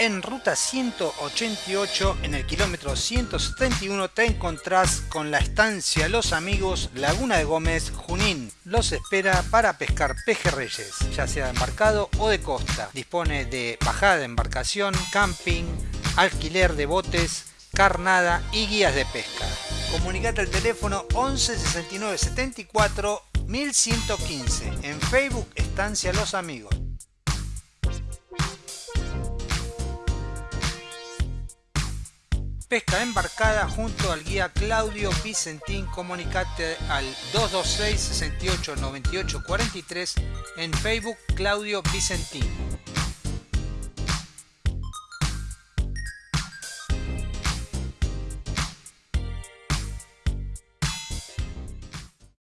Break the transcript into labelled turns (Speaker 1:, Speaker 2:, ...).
Speaker 1: En ruta 188, en el kilómetro 171, te encontrás con la estancia Los Amigos, Laguna de Gómez, Junín. Los espera para pescar pejerreyes, ya sea de embarcado o de costa. Dispone de bajada de embarcación, camping, alquiler de botes, carnada y guías de pesca. Comunicate al teléfono 11 69 74 1115. En Facebook Estancia Los Amigos. Pesca embarcada junto al guía Claudio Vicentín. Comunicate al 226 68 98 43 en Facebook Claudio Vicentín.